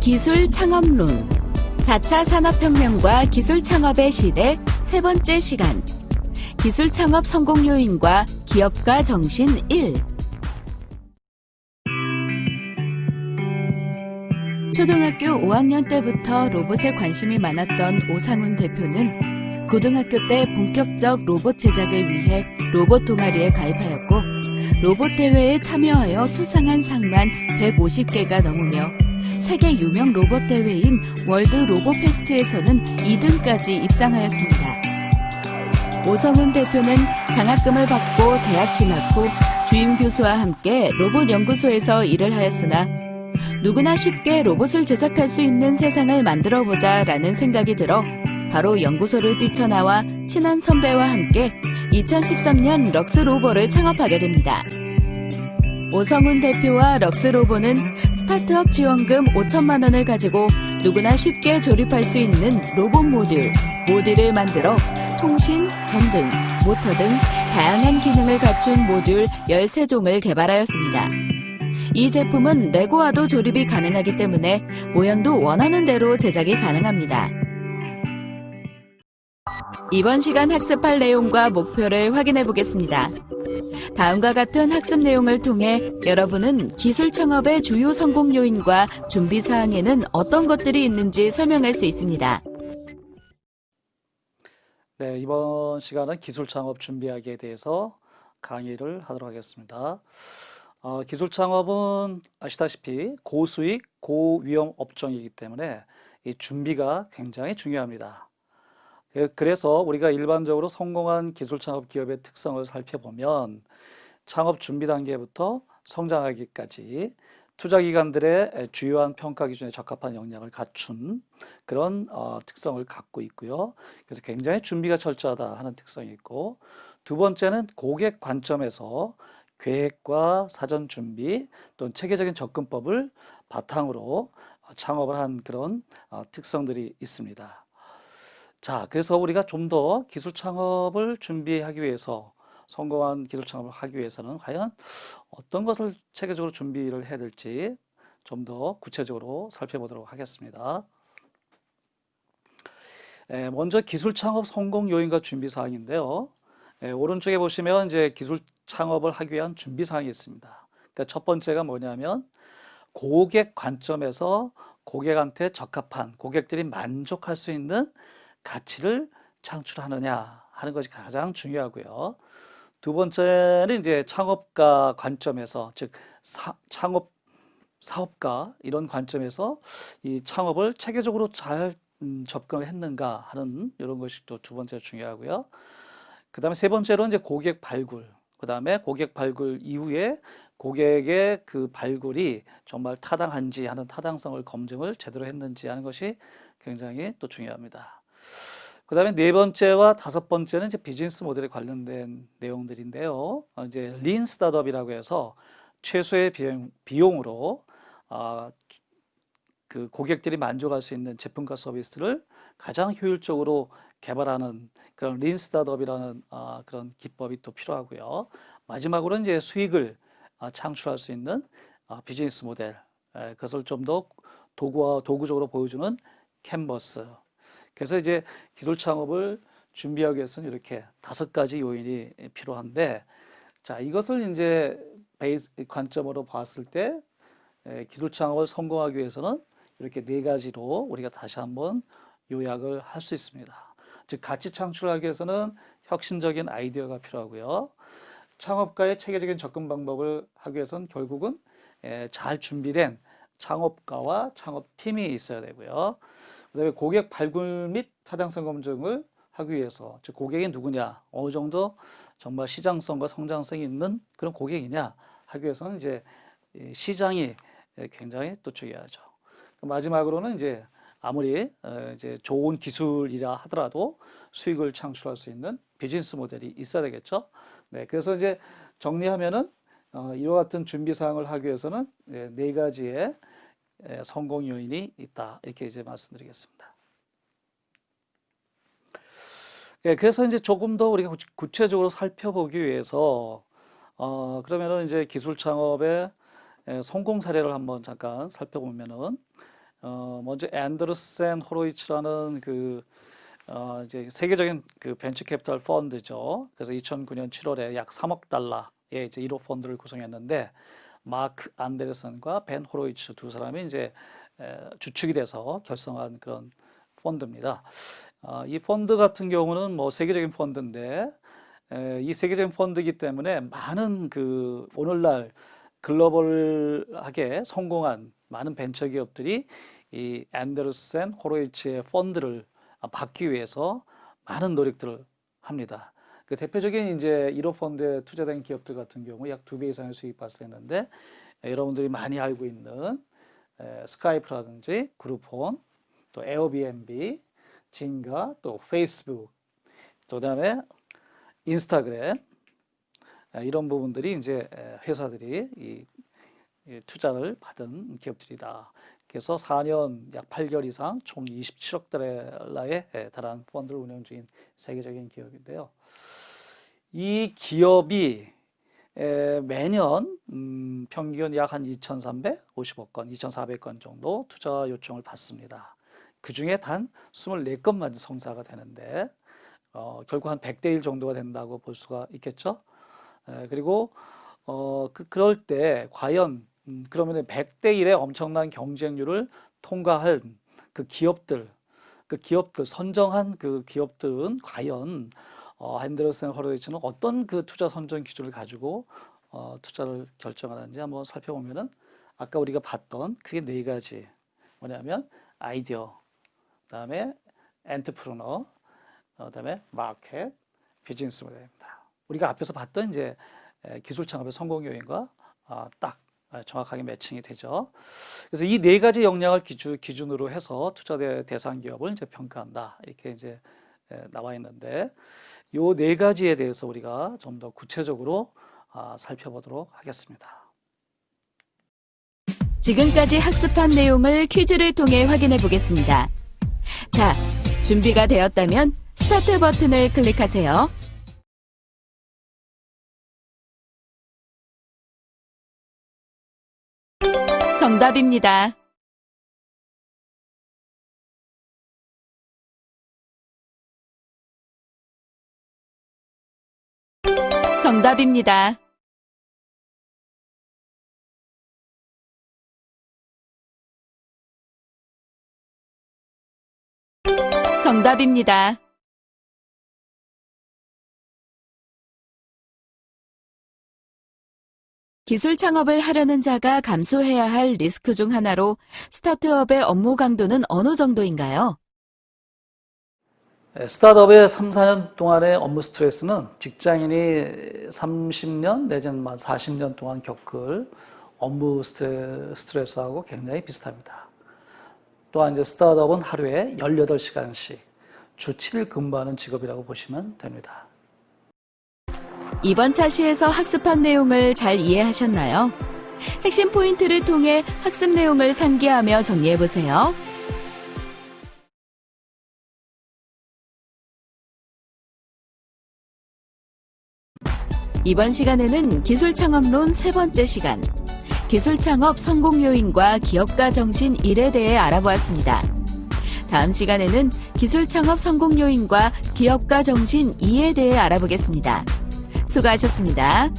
기술 창업론. 4차 산업혁명과 기술 창업의 시대 세 번째 시간. 기술 창업 성공 요인과 기업가 정신 1 초등학교 5학년 때부터 로봇에 관심이 많았던 오상훈 대표는 고등학교 때 본격적 로봇 제작을 위해 로봇 동아리에 가입하였고 로봇 대회에 참여하여 수상한 상만 150개가 넘으며 세계 유명 로봇 대회인 월드 로봇 페스트에서는 2등까지 입상하였습니다. 오성훈 대표는 장학금을 받고 대학 진학 후 주임 교수와 함께 로봇 연구소에서 일을 하였으나 누구나 쉽게 로봇을 제작할 수 있는 세상을 만들어 보자 라는 생각이 들어 바로 연구소를 뛰쳐나와 친한 선배와 함께 2013년 럭스로보를 창업하게 됩니다. 오성훈 대표와 럭스로보는 스타트업 지원금 5천만 원을 가지고 누구나 쉽게 조립할 수 있는 로봇 모듈, 모듈을 만들어 통신, 전등, 모터 등 다양한 기능을 갖춘 모듈 13종을 개발하였습니다. 이 제품은 레고와도 조립이 가능하기 때문에 모양도 원하는 대로 제작이 가능합니다. 이번 시간 학습할 내용과 목표를 확인해 보겠습니다. 다음과 같은 학습 내용을 통해 여러분은 기술 창업의 주요 성공 요인과 준비 사항에는 어떤 것들이 있는지 설명할 수 있습니다. 네, 이번 시간은 기술 창업 준비하기에 대해서 강의를 하도록 하겠습니다. 어, 기술 창업은 아시다시피 고수익, 고위험 업종이기 때문에 이 준비가 굉장히 중요합니다. 그- 그래서 우리가 일반적으로 성공한 기술 창업 기업의 특성을 살펴보면 창업 준비 단계부터 성장하기까지 투자 기관들의 주요한 평가 기준에 적합한 역량을 갖춘 그런 어, 특성을 갖고 있고요. 그래서 굉장히 준비가 철저하다 하는 특성이 있고 두 번째는 고객 관점에서 계획과 사전 준비 또는 체계적인 접근법을 바탕으로 창업을 한 그런 어, 특성들이 있습니다. 자, 그래서 우리가 좀 더 기술 창업을 준비하기 위해서 성공한 기술 창업을 하기 위해서는 과연 어떤 것을 체계적으로 준비를 해야 될지 좀 더 구체적으로 살펴보도록 하겠습니다. 에, 먼저 기술 창업 성공 요인과 준비 사항인데요. 에, 오른쪽에 보시면 이제 기술 창업을 하기 위한 준비 사항이 있습니다. 그러니까 첫 번째가 뭐냐면 고객 관점에서 고객한테 적합한 고객들이 만족할 수 있는 가치를 창출하느냐 하는 것이 가장 중요하고요. 두 번째는 이제 창업가 관점에서 즉 사, 창업 사업가 이런 관점에서 이 창업을 체계적으로 잘 음, 접근을 했는가 하는 이런 것이 또 두 번째 중요하고요. 그 다음에 세 번째로 이제 고객 발굴. 그 다음에 고객 발굴 이후에 고객의 그 발굴이 정말 타당한지 하는 타당성을 검증을 제대로 했는지 하는 것이 굉장히 또 중요합니다. 그 다음에 네 번째와 다섯 번째는 이제 비즈니스 모델에 관련된 내용들인데요. 어, 이제 린 스타트업이라고 해서 최소의 비용, 비용으로 아, 그 고객들이 만족할 수 있는 제품과 서비스를 가장 효율적으로 개발하는 그런 린 스타트업이라는 아, 그런 기법이 또 필요하고요. 마지막으로 이제 수익을 아, 창출할 수 있는 아, 비즈니스 모델 에, 그것을 좀 더 도구와 도구적으로 보여주는 캔버스 그래서 이제 기술 창업을 준비하기 위해서는 이렇게 다섯 가지 요인이 필요한데 자 이것을 이제 베이스 관점으로 봤을 때 에, 기술 창업을 성공하기 위해서는 이렇게 네 가지로 우리가 다시 한번 요약을 할 수 있습니다. 즉 가치 창출하기 위해서는 혁신적인 아이디어가 필요하고요. 창업가의 체계적인 접근 방법을 하기 위해서는 결국은 에, 잘 준비된 창업가와 창업팀이 있어야 되고요. 그다음에 고객 발굴 및 타당성 검증을 하기 위해서 즉 고객이 누구냐 어느 정도 정말 시장성과 성장성이 있는 그런 고객이냐 하기 위해서는 이제 시장이 굉장히 또 중요하죠. 마지막으로는 이제 아무리 어, 이제 좋은 기술이라 하더라도 수익을 창출할 수 있는 비즈니스 모델이 있어야 되겠죠. 네, 그래서 이제 정리하면은 어, 이와 같은 준비 사항을 하기 위해서는 네 가지의 성공 요인이 있다 이렇게 이제 말씀드리겠습니다. 예, 그래서 이제 조금 더 우리가 구- 구체적으로 살펴보기 위해서 어, 그러면은 이제 기술 창업의 예, 성공 사례를 한번 잠깐 살펴보면은 어, 먼저 앤더슨 호로이츠라는 그 어, 이제 세계적인 그 벤처 캐피탈 펀드죠. 그래서 2009년 7월에 약 3억 달러의 이제 1호 펀드를 구성했는데 마크 안데르슨과 벤 호로이츠 두 사람이 이제 에, 주축이 돼서 결성한 그런 펀드입니다. 아, 이 펀드 같은 경우는 뭐 세계적인 펀드인데 에, 이 세계적인 펀드이기 때문에 많은 그 오늘날 글로벌하게 성공한 많은 벤처 기업들이 이 앤더슨 호로이츠의 펀드를 받기 위해서 많은 노력들을 합니다. 그 대표적인 이제 1호 펀드에 투자된 기업들 같은 경우 약 두 배 이상의 수익 발생했는데 에, 여러분들이 많이 알고 있는 에, 스카이프라든지 그룹폰, 또 에어비앤비, 진가, 또 페이스북, 또 그다음에 인스타그램 에, 이런 부분들이 이제 에, 회사들이 이, 이 투자를 받은 기업들이다. 그래서 4년 약 8개월 이상 총 27억 달러에 에, 달하는 펀드를 운영 중인 세계적인 기업인데요. 이 기업이 에, 매년 음, 평균 약 한 2,350억 건, 2,400건 정도 투자 요청을 받습니다. 그 중에 단 24건만 성사가 되는데 어, 결국 한 100대 1 정도가 된다고 볼 수가 있겠죠. 에, 그리고 어, 그, 그럴 때 과연 음, 그러면 100대 1의 엄청난 경쟁률을 통과할 그 기업들, 그 기업들 선정한 그 기업들은 과연 어, 핸드러슨 허로이츠는 어떤 그 투자 선정 기준을 가지고 어, 투자를 결정하는지 한번 살펴보면은 아까 우리가 봤던 그게 네 가지 뭐냐면 아이디어, 그다음에 엔터프르너, 어, 그다음에 마켓, 비즈니스 모델입니다. 우리가 앞에서 봤던 이제 에, 기술 창업의 성공 요인과 아, 딱 아, 정확하게 매칭이 되죠. 그래서 이 네 가지 역량을 기준, 기준으로 해서 투자 대- 대상 기업을 이제 평가한다. 이렇게 이제 에, 나와 있는데 요네 가지에 대해서 우리가 좀 더 구체적으로 아, 살펴보도록 하겠습니다. 지금까지 학습한 내용을 퀴즈를 통해 확인해 보겠습니다. 자, 준비가 되었다면 스타트 버튼을 클릭하세요. 정답입니다. 정답입니다. 정답입니다. 기술 창업을 하려는 자가 감수해야 할 리스크 중 하나로 스타트업의 업무 강도는 어느 정도인가요? 에, 스타트업의 3, 4년 동안의 업무 스트레스는 직장인이 30년 내지는 40년 동안 겪을 업무 스트레, 스트레스하고 굉장히 비슷합니다. 또한 이제 스타트업은 하루에 18시간씩 주 7일 근무하는 직업이라고 보시면 됩니다. 이번 차시에서 학습한 내용을 잘 이해하셨나요? 핵심 포인트를 통해 학습 내용을 상기하며 정리해 보세요. 이번 시간에는 기술 창업론 세 번째 시간, 기술 창업 성공 요인과 기업가 정신 1에 대해 알아보았습니다. 다음 시간에는 기술 창업 성공 요인과 기업가 정신 2에 대해 알아보겠습니다. 수고하셨습니다.